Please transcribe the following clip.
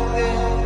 bater.